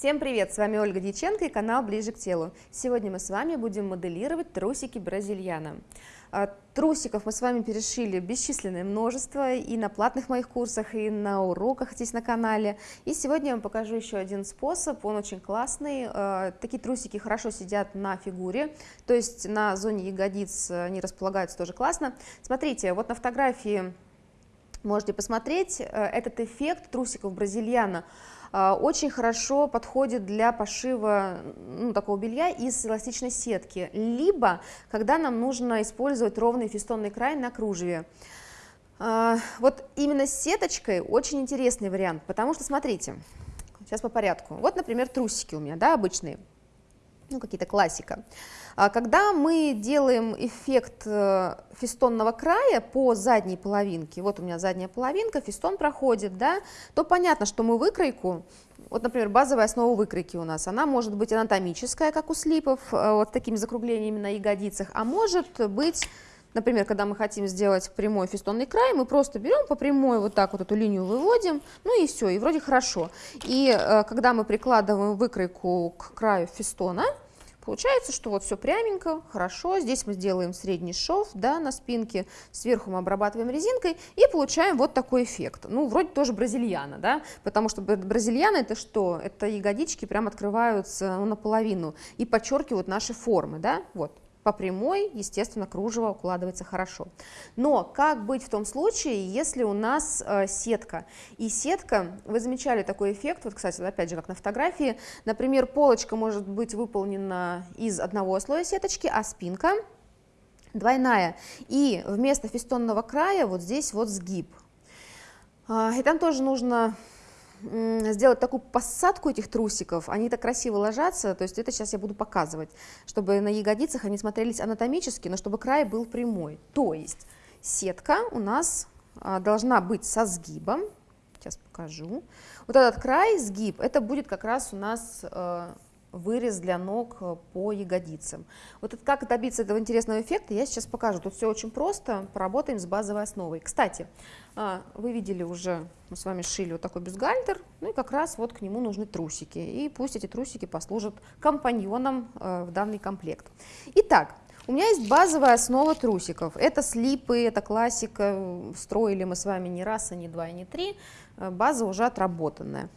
Всем привет! С вами Ольга Дьяченко и канал Ближе к телу. Сегодня мы с вами будем моделировать трусики бразильяна. А, трусиков мы с вами перешили бесчисленное множество и на платных моих курсах, и на уроках здесь на канале. И сегодня я вам покажу еще один способ, он очень классный. А, такие трусики хорошо сидят на фигуре, то есть на зоне ягодиц они располагаются тоже классно. Смотрите, вот на фотографии можете посмотреть э, этот эффект трусиков бразильяна очень хорошо подходит для пошива ну, такого белья из эластичной сетки, либо когда нам нужно использовать ровный фестонный край на кружеве. А, вот именно с сеточкой очень интересный вариант, потому что, смотрите, сейчас по порядку. Вот, например, трусики у меня, да, обычные, ну, какие-то классика. А когда мы делаем эффект э, фестонного края по задней половинке, вот у меня задняя половинка, фестон проходит, да, то понятно, что мы выкройку, вот, например, базовая основа выкройки у нас, она может быть анатомическая, как у слипов, э, вот такими закруглениями на ягодицах, а может быть Например, когда мы хотим сделать прямой фестонный край, мы просто берем по прямой вот так вот эту линию выводим, ну и все, и вроде хорошо. И э, когда мы прикладываем выкройку к краю фестона, Получается, что вот все пряменько, хорошо. Здесь мы сделаем средний шов да, на спинке, сверху мы обрабатываем резинкой и получаем вот такой эффект. Ну, вроде тоже бразильяна, да, потому что бразильяна это что? Это ягодички прям открываются ну, наполовину и подчеркивают наши формы, да, вот. По прямой, естественно, кружево укладывается хорошо. Но как быть в том случае, если у нас э, сетка? И сетка, вы замечали такой эффект, вот, кстати, опять же, как на фотографии, например, полочка может быть выполнена из одного слоя сеточки, а спинка двойная. И вместо фестонного края вот здесь вот сгиб. А, и там тоже нужно сделать такую посадку этих трусиков, они так красиво ложатся, то есть это сейчас я буду показывать, чтобы на ягодицах они смотрелись анатомически, но чтобы край был прямой. То есть сетка у нас а, должна быть со сгибом, сейчас покажу. Вот этот край, сгиб, это будет как раз у нас э, вырез для ног э, по ягодицам. Вот это, как добиться этого интересного эффекта, я сейчас покажу. Тут все очень просто, поработаем с базовой основой. Кстати, а, вы видели уже, мы с вами шили вот такой бюстгальтер, ну и как раз вот к нему нужны трусики. И пусть эти трусики послужат компаньоном э, в данный комплект. Итак, у меня есть базовая основа трусиков. Это слипы, это классика, строили мы с вами не раз, и не два, и не три. Э, база уже отработанная.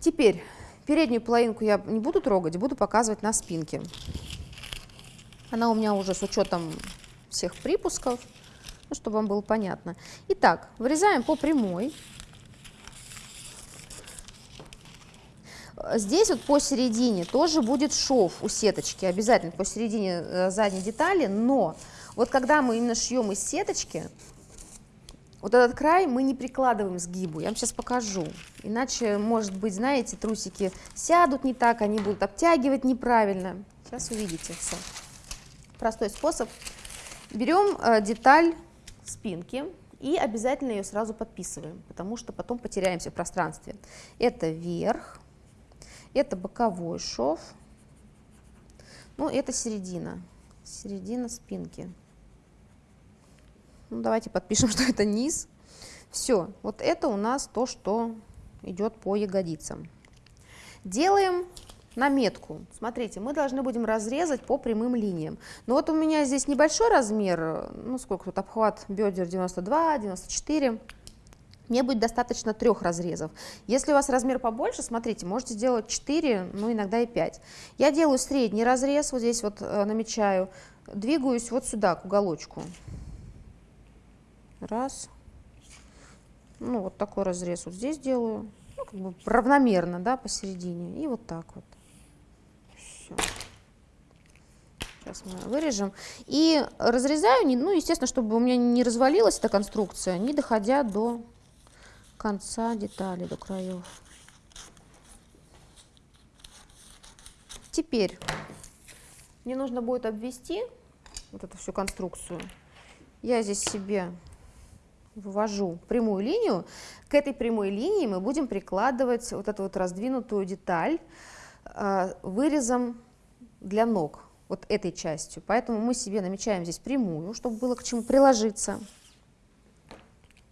Теперь Переднюю половинку я не буду трогать, буду показывать на спинке. Она у меня уже с учетом всех припусков, ну, чтобы вам было понятно. Итак, вырезаем по прямой. Здесь вот посередине тоже будет шов у сеточки, обязательно посередине э, задней детали, но вот когда мы именно шьем из сеточки, вот этот край мы не прикладываем сгибу, я вам сейчас покажу. Иначе, может быть, знаете, трусики сядут не так, они будут обтягивать неправильно. Сейчас увидите все. Простой способ. Берем э, деталь спинки и обязательно ее сразу подписываем, потому что потом потеряемся в пространстве. Это верх, это боковой шов, ну это середина, середина спинки. Ну, давайте подпишем, что это низ. Все, вот это у нас то, что идет по ягодицам. Делаем наметку. Смотрите, мы должны будем разрезать по прямым линиям. Но вот у меня здесь небольшой размер, ну сколько тут обхват бедер 92, 94. Мне будет достаточно трех разрезов. Если у вас размер побольше, смотрите, можете сделать 4, ну иногда и 5. Я делаю средний разрез, вот здесь вот э, намечаю, двигаюсь вот сюда, к уголочку. Раз. Ну, вот такой разрез вот здесь делаю. Ну, как бы равномерно, да, посередине. И вот так вот. Все. Сейчас мы вырежем. И разрезаю, ну, естественно, чтобы у меня не развалилась эта конструкция, не доходя до конца детали, до краев. Теперь мне нужно будет обвести вот эту всю конструкцию. Я здесь себе вывожу прямую линию, к этой прямой линии мы будем прикладывать вот эту вот раздвинутую деталь э, вырезом для ног, вот этой частью. Поэтому мы себе намечаем здесь прямую, чтобы было к чему приложиться.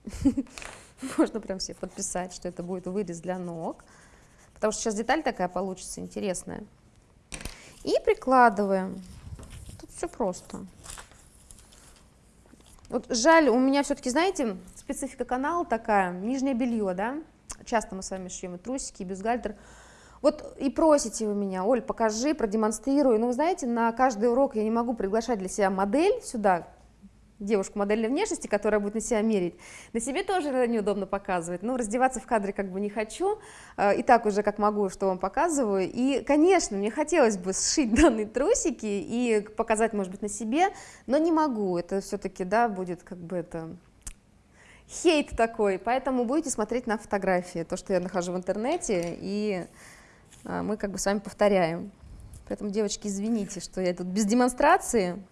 Можно прям себе подписать, что это будет вырез для ног. потому что сейчас деталь такая получится интересная. И прикладываем. Тут все просто. Вот жаль, у меня все-таки, знаете, специфика канала такая, нижнее белье, да, часто мы с вами шьем и трусики, и бюстгальтер. Вот и просите вы меня, Оль, покажи, продемонстрируй. Ну, вы знаете, на каждый урок я не могу приглашать для себя модель сюда, девушку модельной внешности, которая будет на себя мерить. На себе тоже неудобно показывать. Ну, раздеваться в кадре как бы не хочу. Э, и так уже как могу, что вам показываю. И, конечно, мне хотелось бы сшить данные трусики и показать, может быть, на себе, но не могу. Это все-таки, да, будет как бы это хейт такой. Поэтому будете смотреть на фотографии, то, что я нахожу в интернете, и э, мы как бы с вами повторяем. Поэтому, девочки, извините, что я тут без демонстрации.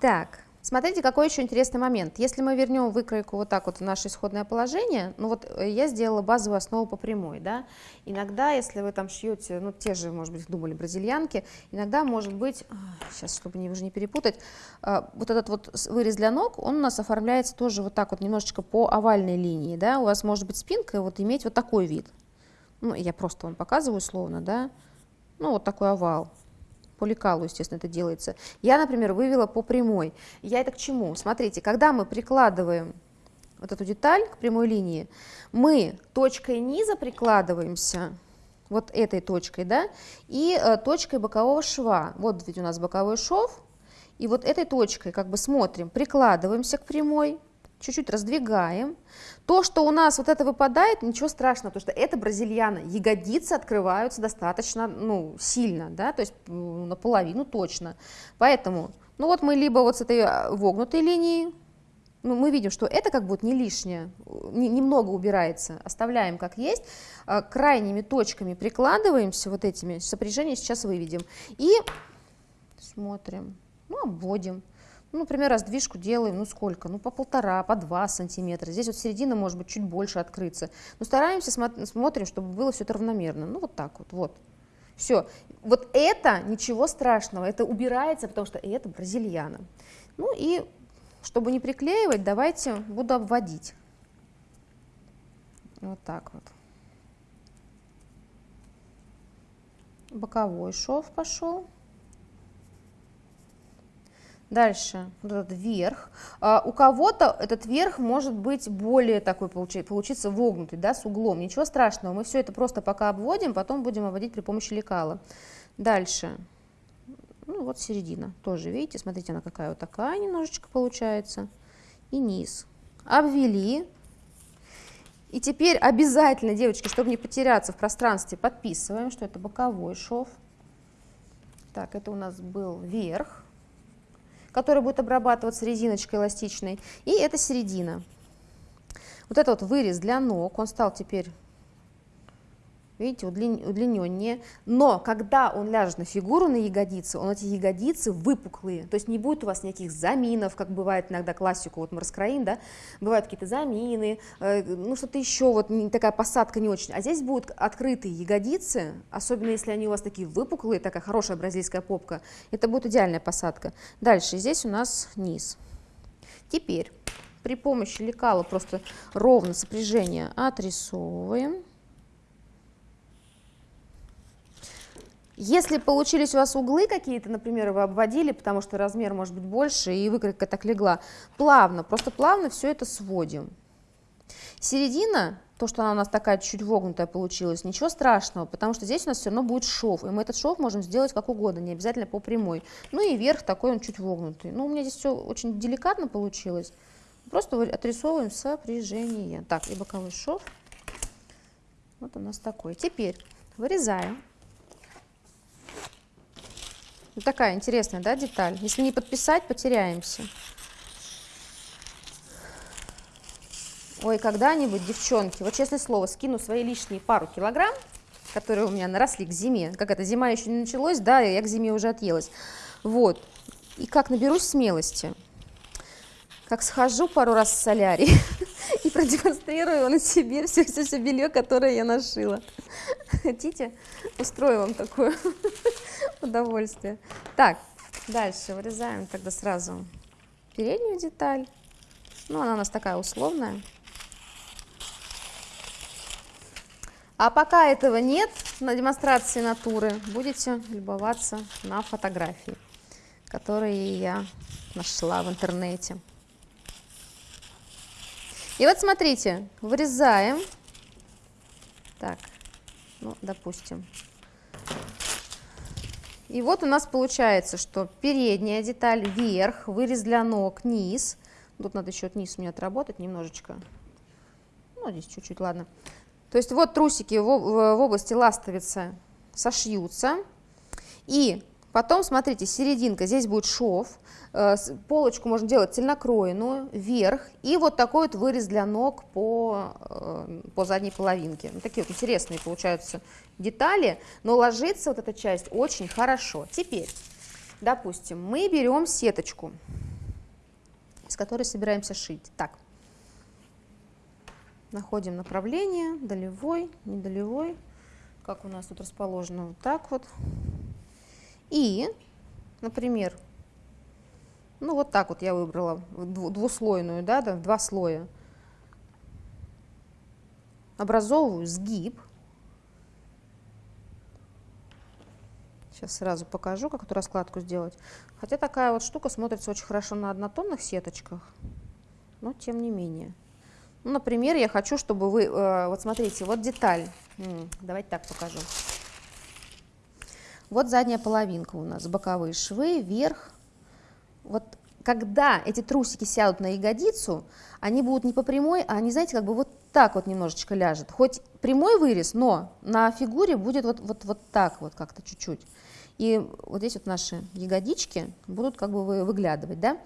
Так, Смотрите, какой еще интересный момент. Если мы вернем выкройку вот так вот в наше исходное положение, ну вот э, я сделала базовую основу по прямой, да, иногда, если вы там шьете, ну те же, может быть, думали бразильянки, иногда может быть, сейчас, чтобы не, уже не перепутать, а, вот этот вот вырез для ног, он у нас оформляется тоже вот так вот немножечко по овальной линии, да, у вас может быть спинка вот иметь вот такой вид. Ну, я просто вам показываю словно, да, ну вот такой овал, по лекалу, естественно, это делается. Я, например, вывела по прямой. Я это к чему? Смотрите, когда мы прикладываем вот эту деталь к прямой линии, мы точкой низа прикладываемся, вот этой точкой, да, и э, точкой бокового шва. Вот ведь у нас боковой шов, и вот этой точкой как бы смотрим, прикладываемся к прямой, чуть-чуть раздвигаем. То, что у нас вот это выпадает, ничего страшного, потому что это бразильяна. Ягодицы открываются достаточно ну, сильно, да, то есть наполовину точно. Поэтому, ну вот мы либо вот с этой а, вогнутой линии, ну, мы видим, что это как будет не лишнее, не, немного убирается, оставляем как есть, а, крайними точками прикладываемся вот этими, сопряжение сейчас выведем, и смотрим, ну, обводим. Ну, например, раздвижку делаем, ну сколько? Ну, по полтора, по два сантиметра. Здесь вот середина может быть чуть больше открыться. Но стараемся, смотрим, чтобы было все это равномерно. Ну, вот так вот, вот. Все. Вот это ничего страшного, это убирается, потому что это бразильяна. Ну и, чтобы не приклеивать, давайте буду обводить. Вот так вот. Боковой шов пошел. Дальше, вот этот верх. А, у кого-то этот верх может быть более такой, получиться вогнутый, да, с углом. Ничего страшного, мы все это просто пока обводим, потом будем обводить при помощи лекала. Дальше, ну вот середина, тоже, видите, смотрите, она какая вот такая немножечко получается. И низ. Обвели. И теперь обязательно, девочки, чтобы не потеряться в пространстве, подписываем, что это боковой шов. Так, это у нас был верх который будет обрабатываться резиночкой эластичной, и это середина. Вот это вот вырез для ног, он стал теперь видите, удлиненнее. Но когда он ляжет на фигуру, на ягодицы, он эти ягодицы выпуклые, то есть не будет у вас никаких заминов, как бывает иногда классику, вот мы раскроим, да, бывают какие-то замины, э, ну что-то еще, вот такая посадка не очень. А здесь будут открытые ягодицы, особенно если они у вас такие выпуклые, такая хорошая бразильская попка, это будет идеальная посадка. Дальше, здесь у нас низ. Теперь при помощи лекала просто ровно сопряжение отрисовываем. Если получились у вас углы какие-то, например, вы обводили, потому что размер может быть больше, и выкройка так легла, плавно, просто плавно все это сводим. Середина, то, что она у нас такая чуть вогнутая получилась, ничего страшного, потому что здесь у нас все равно будет шов, и мы этот шов можем сделать как угодно, не обязательно по прямой. Ну и верх такой он чуть вогнутый. Ну, у меня здесь все очень деликатно получилось. Просто отрисовываем сопряжение. Так, и боковой шов. Вот у нас такой. Теперь вырезаем. Ну, такая интересная, да, деталь. Если не подписать, потеряемся. Ой, когда-нибудь, девчонки, вот честное слово, скину свои лишние пару килограмм, которые у меня наросли к зиме. Как это, зима еще не началась, да, я к зиме уже отъелась. Вот. И как наберусь смелости, как схожу пару раз в солярий и продемонстрирую на себе все-все-все белье, которое я нашила. Хотите? Устрою вам такое удовольствие. Так, дальше вырезаем тогда сразу переднюю деталь. Ну, она у нас такая условная. А пока этого нет на демонстрации натуры, будете любоваться на фотографии, которые я нашла в интернете. И вот смотрите, вырезаем, так, ну, допустим, и вот у нас получается, что передняя деталь вверх, вырез для ног, низ. Тут надо еще низ мне отработать немножечко. Ну, здесь чуть-чуть, ладно. То есть вот трусики в, области ластовицы сошьются. И потом, смотрите, серединка, здесь будет шов. Э, полочку можно делать цельнокроенную, вверх. И вот такой вот вырез для ног по, э, по задней половинке. Такие вот интересные получаются детали, но ложится вот эта часть очень хорошо. Теперь, допустим, мы берем сеточку, с которой собираемся шить. Так, находим направление, долевой, недолевой, как у нас тут расположено, вот так вот. И, например, ну вот так вот я выбрала двуслойную, да, да, два слоя. Образовываю сгиб. Сейчас сразу покажу, как эту раскладку сделать. Хотя такая вот штука смотрится очень хорошо на однотонных сеточках, но тем не менее. Ну, например, я хочу, чтобы вы, э, вот смотрите, вот деталь, давайте так покажу. Вот задняя половинка у нас, боковые швы, вверх. Вот когда эти трусики сядут на ягодицу, они будут не по прямой, а они, знаете, как бы вот так вот немножечко ляжет. Хоть прямой вырез, но на фигуре будет вот, вот, вот так вот как-то чуть-чуть. И вот здесь вот наши ягодички будут как бы выглядывать, да.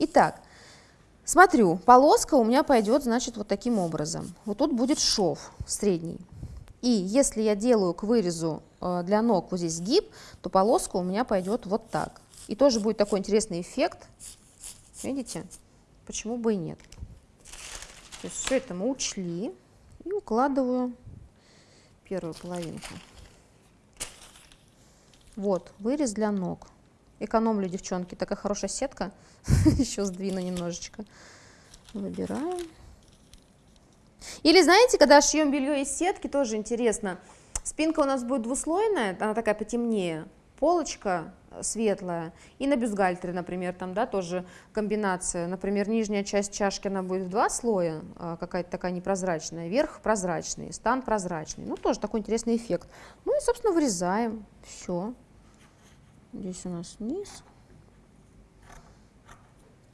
Итак, смотрю, полоска у меня пойдет, значит, вот таким образом. Вот тут будет шов средний. И если я делаю к вырезу для ног вот здесь сгиб, то полоска у меня пойдет вот так. И тоже будет такой интересный эффект. Видите? Почему бы и нет? То есть все это мы учли и укладываю первую половинку. Вот, вырез для ног. Экономлю, девчонки. Такая хорошая сетка. Еще сдвину немножечко. Выбираем. Или знаете, когда шьем белье из сетки, тоже интересно. Спинка у нас будет двуслойная, она такая потемнее. Полочка светлая. И на бюстгальтере, например, там, да, тоже комбинация. Например, нижняя часть чашки, она будет в два слоя, а, какая-то такая непрозрачная, верх прозрачный, стан прозрачный. Ну, тоже такой интересный эффект. Ну и, собственно, вырезаем. Все. Здесь у нас низ.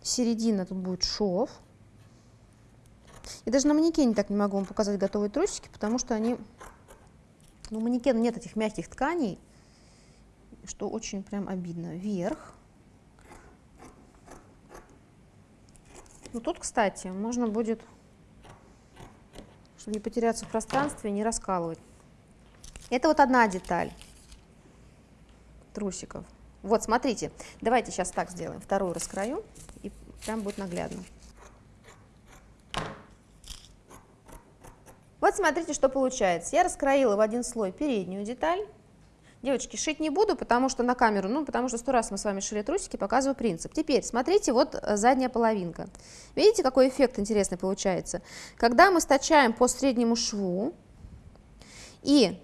Середина тут будет шов. И даже на манекене так не могу вам показать готовые трусики, потому что они... Ну, у манекена нет этих мягких тканей, что очень прям обидно. Вверх. Ну, тут, кстати, можно будет, чтобы не потеряться в пространстве, не раскалывать. Это вот одна деталь трусиков. Вот, смотрите, давайте сейчас так сделаем. Вторую раскрою, и прям будет наглядно. Вот смотрите, что получается. Я раскроила в один слой переднюю деталь. Девочки, шить не буду, потому что на камеру, ну, потому что сто раз мы с вами шили трусики, показываю принцип. Теперь, смотрите, вот э, задняя половинка. Видите, какой эффект интересный получается? Когда мы стачаем по среднему шву, и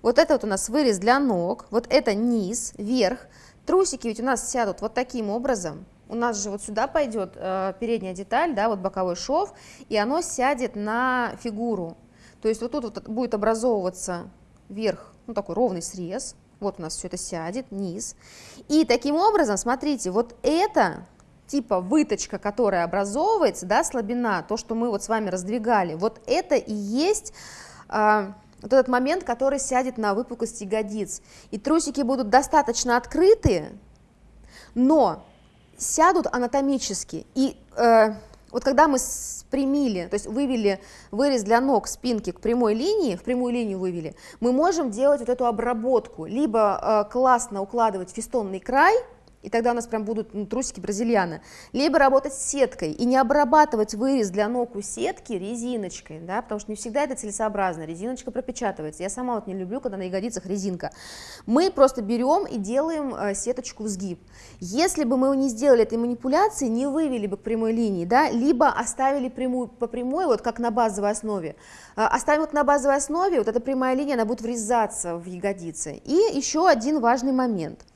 вот это вот у нас вырез для ног, вот это низ, верх, трусики ведь у нас сядут вот таким образом, у нас же вот сюда пойдет э, передняя деталь, да, вот боковой шов, и оно сядет на фигуру. То есть вот тут вот будет образовываться вверх, ну такой ровный срез, вот у нас все это сядет, низ. И таким образом, смотрите, вот это типа выточка, которая образовывается, да, слабина, то, что мы вот с вами раздвигали, вот это и есть... Э, вот этот момент, который сядет на выпуклость ягодиц. И трусики будут достаточно открытые, но сядут анатомически. И э, вот когда мы спрямили, то есть вывели вырез для ног спинки к прямой линии, в прямую линию вывели, мы можем делать вот эту обработку, либо э, классно укладывать фестонный край, и тогда у нас прям будут ну, трусики бразильяна, либо работать с сеткой и не обрабатывать вырез для ног у сетки резиночкой, да, потому что не всегда это целесообразно, резиночка пропечатывается, я сама вот не люблю, когда на ягодицах резинка. Мы просто берем и делаем э, сеточку в сгиб. Если бы мы не сделали этой манипуляции, не вывели бы к прямой линии, да, либо оставили прямую, по прямой, вот как на базовой основе, э, оставим вот на базовой основе, вот эта прямая линия, она будет врезаться в ягодицы. И еще один важный момент –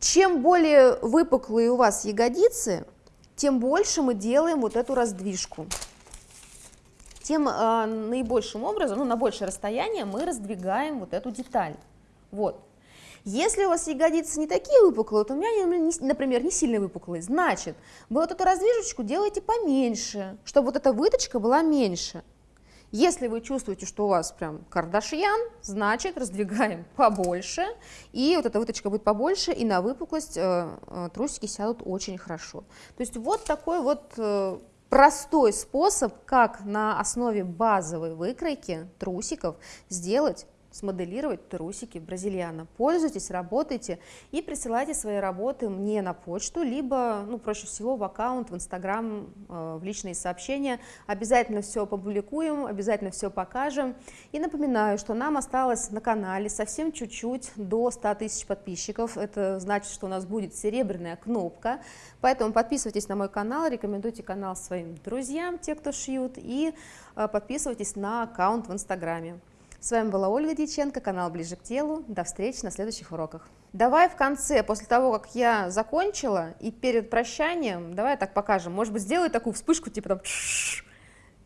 чем более выпуклые у вас ягодицы, тем больше мы делаем вот эту раздвижку. Тем э, наибольшим образом, ну, на большее расстояние мы раздвигаем вот эту деталь. Вот. Если у вас ягодицы не такие выпуклые, вот у меня, например, не сильно выпуклые, значит, вы вот эту раздвижечку делаете поменьше, чтобы вот эта выточка была меньше. Если вы чувствуете, что у вас прям Кардашьян, значит раздвигаем побольше, и вот эта выточка будет побольше, и на выпуклость э, э, трусики сядут очень хорошо. То есть вот такой вот э, простой способ, как на основе базовой выкройки трусиков сделать смоделировать трусики бразильяна. Пользуйтесь, работайте и присылайте свои работы мне на почту, либо, ну, проще всего, в аккаунт, в Инстаграм, э, в личные сообщения. Обязательно все опубликуем, обязательно все покажем. И напоминаю, что нам осталось на канале совсем чуть-чуть до 100 тысяч подписчиков. Это значит, что у нас будет серебряная кнопка. Поэтому подписывайтесь на мой канал, рекомендуйте канал своим друзьям, те, кто шьют, и э, подписывайтесь на аккаунт в Инстаграме. С вами была Ольга Дьяченко, канал «Ближе к телу». До встречи на следующих уроках. Давай в конце, после того, как я закончила, и перед прощанием, давай так покажем. Может быть, сделай такую вспышку, типа там...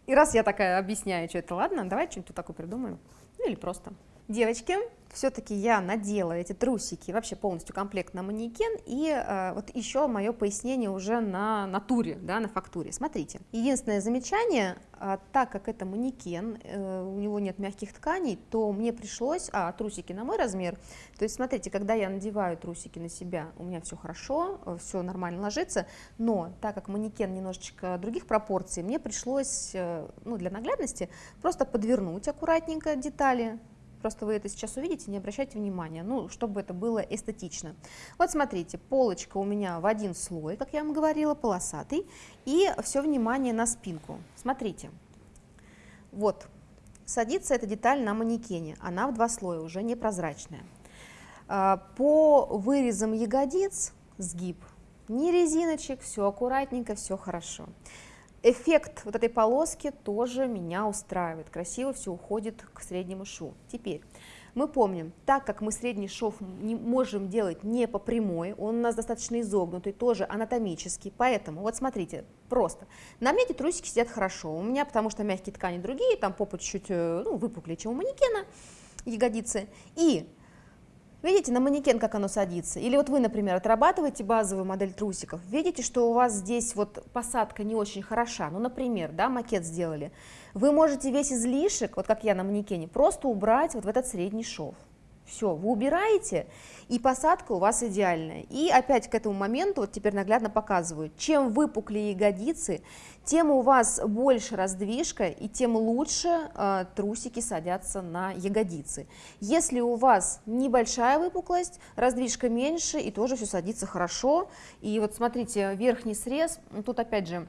И раз я такая объясняю, что это, ладно, давай что-нибудь такое придумаем. Ну или просто. Девочки, все-таки я надела эти трусики, вообще полностью комплект на манекен, и э, вот еще мое пояснение уже на натуре, да, на фактуре. Смотрите, единственное замечание, э, так как это манекен, э, у него нет мягких тканей, то мне пришлось, а трусики на мой размер, то есть смотрите, когда я надеваю трусики на себя, у меня все хорошо, все нормально ложится, но так как манекен немножечко других пропорций, мне пришлось, э, ну, для наглядности, просто подвернуть аккуратненько детали, просто вы это сейчас увидите, не обращайте внимания, ну, чтобы это было эстетично. Вот смотрите, полочка у меня в один слой, как я вам говорила, полосатый, и все внимание на спинку. Смотрите, вот, садится эта деталь на манекене, она в два слоя, уже непрозрачная. А, по вырезам ягодиц сгиб, не резиночек, все аккуратненько, все хорошо эффект вот этой полоски тоже меня устраивает. Красиво все уходит к среднему шву. Теперь мы помним, так как мы средний шов не можем делать не по прямой, он у нас достаточно изогнутый, тоже анатомический, поэтому вот смотрите, просто. На мне эти трусики сидят хорошо, у меня потому что мягкие ткани другие, там попа чуть-чуть э, ну, выпуклее, чем у манекена, ягодицы, и Видите на манекен, как оно садится? Или вот вы, например, отрабатываете базовую модель трусиков, видите, что у вас здесь вот посадка не очень хороша, ну, например, да, макет сделали, вы можете весь излишек, вот как я на манекене, просто убрать вот в этот средний шов. Все, вы убираете, и посадка у вас идеальная. И опять к этому моменту, вот теперь наглядно показываю, чем выпуклее ягодицы, тем у вас больше раздвижка, и тем лучше э, трусики садятся на ягодицы. Если у вас небольшая выпуклость, раздвижка меньше, и тоже все садится хорошо. И вот смотрите, верхний срез, тут опять же,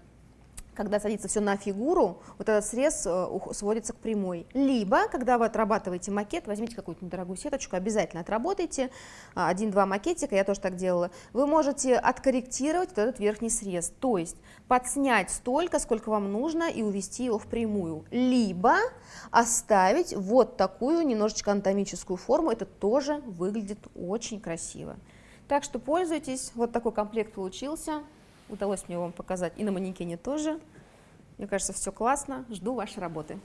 когда садится все на фигуру, вот этот срез э, сводится к прямой. Либо, когда вы отрабатываете макет, возьмите какую-то недорогую сеточку, обязательно отработайте, а, один-два макетика, я тоже так делала, вы можете откорректировать вот этот верхний срез, то есть подснять столько, сколько вам нужно и увести его в прямую. Либо оставить вот такую немножечко анатомическую форму, это тоже выглядит очень красиво. Так что пользуйтесь, вот такой комплект получился. Удалось мне вам показать и на манекене тоже. Мне кажется, все классно. Жду вашей работы.